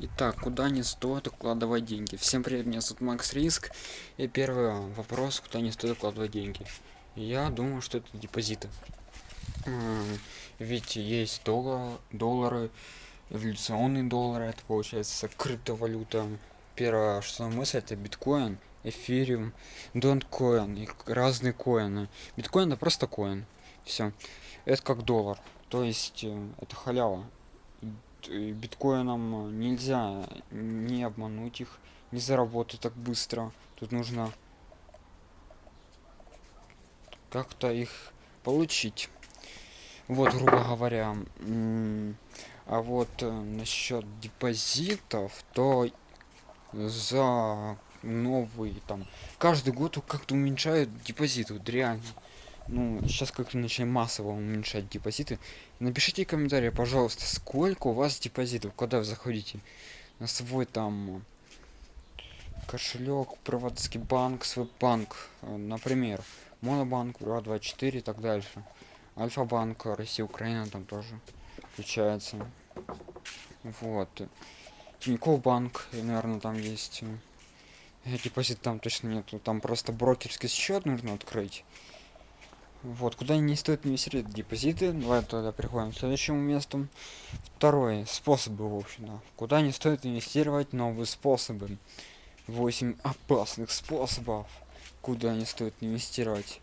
Итак, куда не стоит укладывать деньги? Всем привет, меня зовут Макс Риск. И первый вопрос, куда не стоит укладывать деньги. Я думаю, что это депозиты. Ведь есть доллар, доллары, эволюционные доллары, это получается криптовалюта. Первое, что мысль, это биткоин, эфириум, донткоин и разные коины. Биткоин это просто коин. Все. Это как доллар. То есть э, это халява биткоином нельзя не обмануть их, не заработать так быстро. Тут нужно как-то их получить. Вот, грубо говоря. А вот э, насчет депозитов, то за новый там каждый год как-то уменьшают депозит, вот реально ну сейчас как начинаем массово уменьшать депозиты. Напишите комментарии пожалуйста сколько у вас депозитов когда вы заходите на свой там кошелек приватский банк свой банк э, например монобанк ура 24 и так дальше. Альфа-банк россия украина там тоже включается. Вот. Тинькофф банк наверное там есть. Депозит там точно нету. Там просто брокерский счет нужно открыть вот куда не стоит инвестировать депозиты давай тогда переходим к следующему месту. Второй способы в общем -то. куда не стоит инвестировать новые способы. 8 опасных способов куда не стоит инвестировать.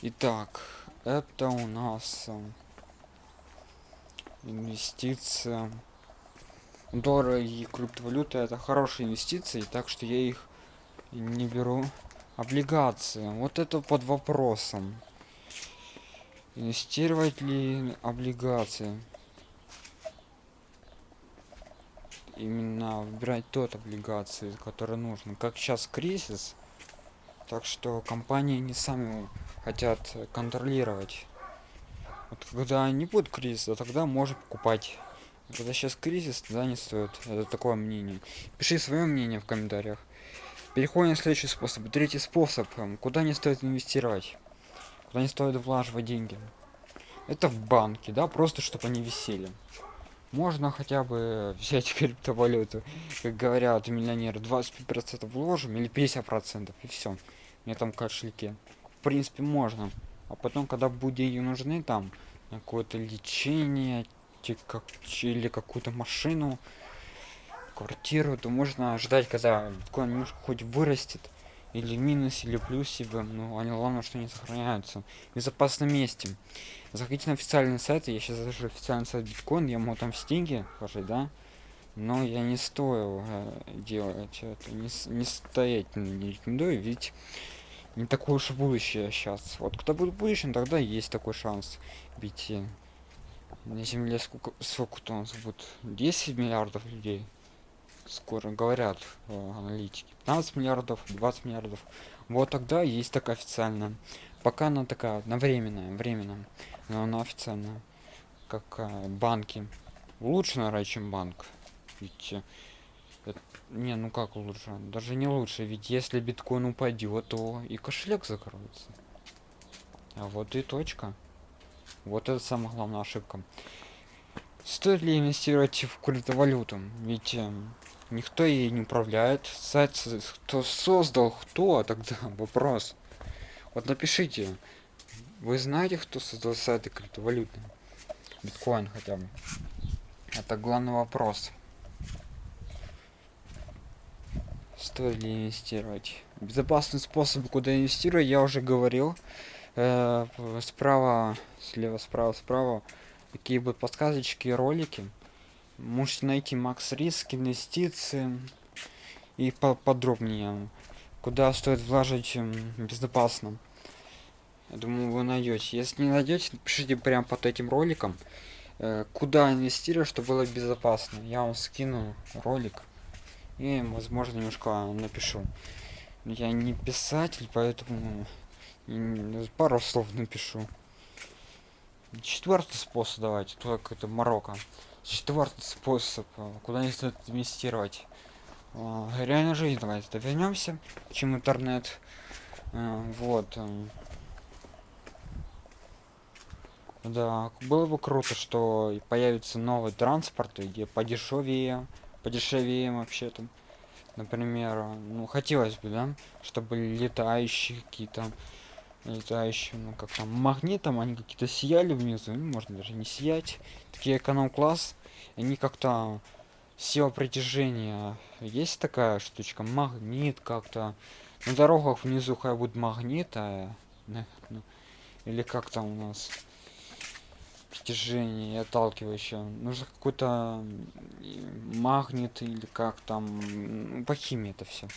Итак это у нас э, инвестиция. Доллары и криптовалюта это хорошие инвестиции так что я их не беру. Облигации. Вот это под вопросом инвестировать ли облигации? Именно выбирать тот облигации который нужен как сейчас кризис так что компании не сами хотят контролировать. Вот когда не будет кризиса тогда можно покупать. Когда сейчас кризис тогда не стоит. Это такое мнение. Пиши свое мнение в комментариях. Переходим на следующий способ. Третий способ. Куда не стоит инвестировать куда не стоит влаживать деньги? Это в банке да просто чтобы они висели. Можно хотя бы взять криптовалюту. Как говорят миллионеры 25 процентов вложим или 50 процентов и все мне там кошельке в принципе можно. А потом когда будут деньги нужны там какое-то лечение как или какую-то машину квартиру то можно ждать когда биткоин хоть вырастет или минус или плюсе ну они главное что не сохраняются. В безопасном месте. Заходите на официальный сайт я сейчас захожу официальный сайт биткоин я могу там стенги положить да? Но я не стою э, делать это не, не стоять не рекомендую ведь не такое уж будущее сейчас вот когда будет будущем тогда есть такой шанс ведь э, на земле сколько сколько-то у нас будет 10 миллиардов людей скоро говорят э, аналитики. 15 миллиардов 20 миллиардов. Вот тогда есть такая официальная пока она такая на временная но она официальная как э, банки. Лучше наверное чем банк. Ведь э, не ну как лучше даже не лучше. Ведь если биткоин упадет то и кошелек закроется. А вот и точка. Вот это самая главная ошибка. Стоит ли инвестировать в криптовалюту? Ведь э, никто ей не управляет. Сайт кто создал кто а тогда вопрос. Вот напишите. Вы знаете кто создал сайты криптовалюты? Биткоин хотя бы. Это главный вопрос. Стоит ли инвестировать? Безопасный способ куда инвестировать я уже говорил. Э, справа слева справа справа. Такие будут подсказочки ролики можете найти макс риск инвестиции и подробнее куда стоит вложить безопасно. Я думаю вы найдете. Если не найдете пишите прямо под этим роликом э, куда инвестировать чтобы было безопасно. Я вам скину ролик и возможно немножко напишу. Я не писатель поэтому пару слов напишу. Четвертый способ давайте. Только это марокко четвертый способ э, куда не стоит инвестировать. Э, реально жизнь давайте вернемся чем интернет. Э, вот да было бы круто что появится новый транспорт где подешевее подешевее вообще там. Например, ну хотелось бы, да, чтобы летающие какие-то летающие, ну как там, магнитом они какие-то сияли внизу, ну, можно даже не сиять. Такие эконом-класс, они как-то сила притяжения. Есть такая штучка, магнит как-то. На дорогах внизу хай будет магнит, а, ну, или как там у нас притяжение отталкивающее. Нужно какой-то магнит или как там, м, по химии это все.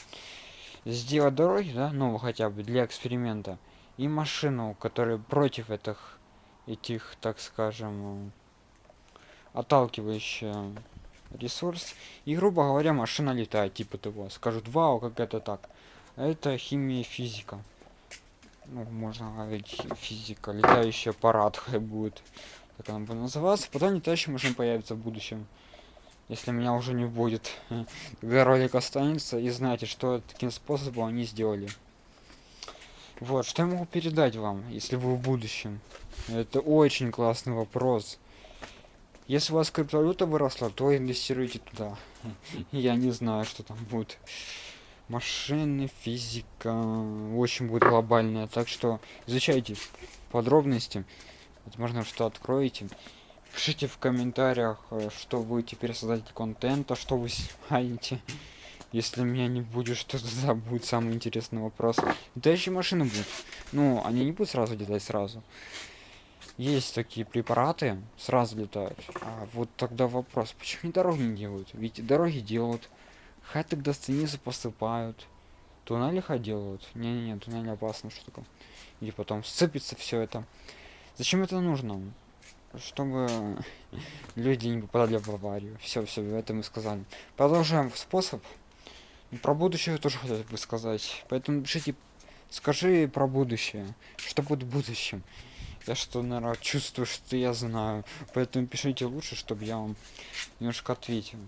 Сделать дороги, да, ну хотя бы для эксперимента. И машину, которая против этих, этих, так скажем, отталкивающая ресурс. И, грубо говоря, машина летает, типа того. Скажут, вау, как это так. Это химия и физика. Ну, можно говорить, фи- физика. Летающий аппарат хай будет. Так она будет называться. Потом летающая машина появится в будущем. Если меня уже не будет. Когда ролик останется. И знаете, что таким способом они сделали. Вот, что я могу передать вам, если вы в будущем? Это очень классный вопрос. Если у вас криптовалюта выросла, то инвестируйте туда. Я не знаю, что там будет. Машины, физика, очень будет глобальная. Так что изучайте подробности. Возможно, что откроете. Пишите в комментариях, э, что вы теперь создатель контента, что вы снимаете. Если меня не будет, что тогда будет самый интересный вопрос. Летающие машины будут. Ну, они не будут сразу летать сразу. Есть такие препараты, сразу летают. А вот тогда вопрос, почему они дороги не делают? Ведь дороги делают. Хай тогда станицы поступают. Туннели хай делают. Не-не-не, туннели опасно штука. И потом сцепится все это. Зачем это нужно? Чтобы люди не попадали в аварию. Все, все, это мы сказали. Продолжаем способ. Про будущее тоже хотелось бы сказать. Поэтому пишите, скажи про будущее. Что будет в будущем? Я что, наверное, чувствую, что я знаю. Поэтому пишите лучше, чтобы я вам немножко ответил.